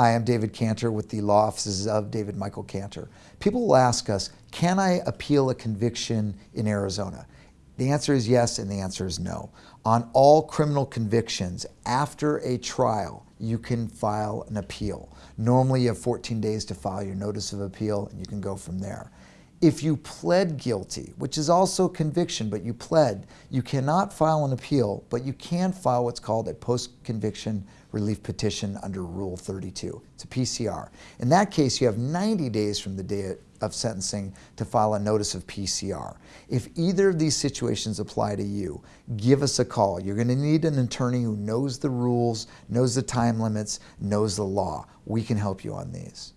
Hi, I'm David Cantor with the law offices of David Michael Cantor. People will ask us, can I appeal a conviction in Arizona? The answer is yes and the answer is no. On all criminal convictions, after a trial, you can file an appeal. Normally you have 14 days to file your notice of appeal and you can go from there. If you pled guilty, which is also conviction, but you pled, you cannot file an appeal, but you can file what's called a post-conviction relief petition under Rule 32. It's a PCR. In that case, you have 90 days from the day of sentencing to file a notice of PCR. If either of these situations apply to you, give us a call. You're going to need an attorney who knows the rules, knows the time limits, knows the law. We can help you on these.